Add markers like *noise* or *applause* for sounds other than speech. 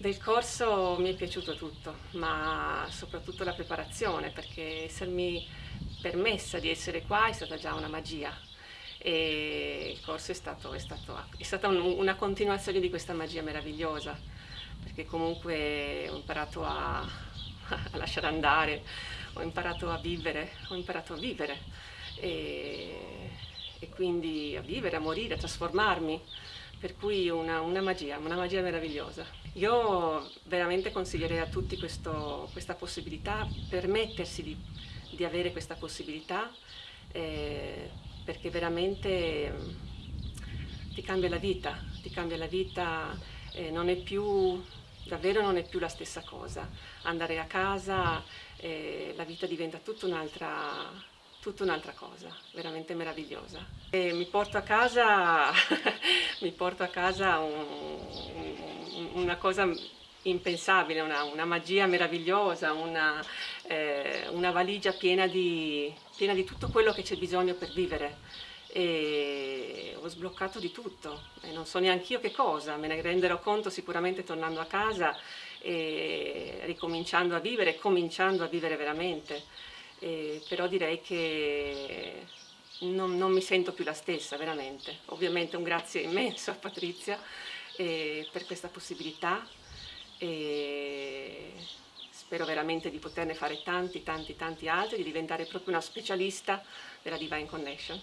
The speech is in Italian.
Del corso mi è piaciuto tutto, ma soprattutto la preparazione, perché essermi permessa di essere qua è stata già una magia. E il corso è, stato, è, stato, è stata un, una continuazione di questa magia meravigliosa, perché comunque ho imparato a, a lasciare andare, ho imparato a vivere, ho imparato a vivere. E, quindi a vivere, a morire, a trasformarmi per cui una, una, magia, una magia meravigliosa. Io veramente consiglierei a tutti questo, questa possibilità, permettersi di, di, avere questa possibilità, eh, perché veramente mm, ti cambia la vita, ti cambia la vita, eh, non è più, davvero non è più la stessa cosa. Andare a casa, eh, la vita diventa tutta un'altra tutta un'altra cosa, veramente meravigliosa. E mi porto a casa, *laughs* porto a casa un, un, una cosa impensabile, una, una magia meravigliosa, una, eh, una valigia piena di, piena di tutto quello che c'è bisogno per vivere e ho sbloccato di tutto e non so neanche io che cosa, me ne renderò conto sicuramente tornando a casa e ricominciando a vivere, cominciando a vivere veramente eh, però direi che non, non, mi sento più la stessa, veramente. Ovviamente un grazie immenso a Patrizia eh, per questa possibilità e spero veramente di poterne fare tanti, tanti, tanti altri, di diventare proprio una specialista della Divine Connection.